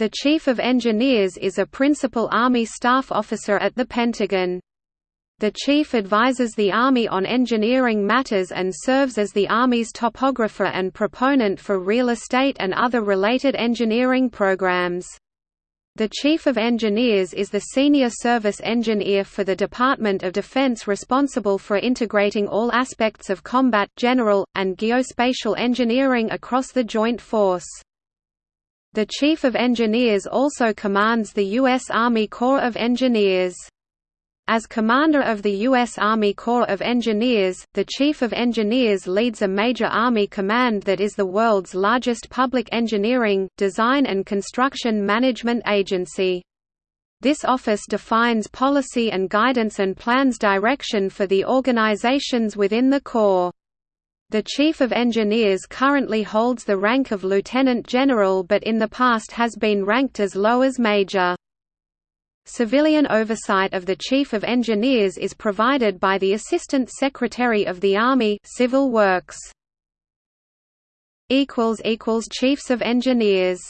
The Chief of Engineers is a principal Army staff officer at the Pentagon. The Chief advises the Army on engineering matters and serves as the Army's topographer and proponent for real estate and other related engineering programs. The Chief of Engineers is the senior service engineer for the Department of Defense responsible for integrating all aspects of combat, general, and geospatial engineering across the Joint Force. The Chief of Engineers also commands the U.S. Army Corps of Engineers. As commander of the U.S. Army Corps of Engineers, the Chief of Engineers leads a major Army command that is the world's largest public engineering, design and construction management agency. This office defines policy and guidance and plans direction for the organizations within the Corps. The Chief of Engineers currently holds the rank of Lieutenant General but in the past has been ranked as low as Major. Civilian oversight of the Chief of Engineers is provided by the Assistant Secretary of the Army Civil Works. Chiefs of Engineers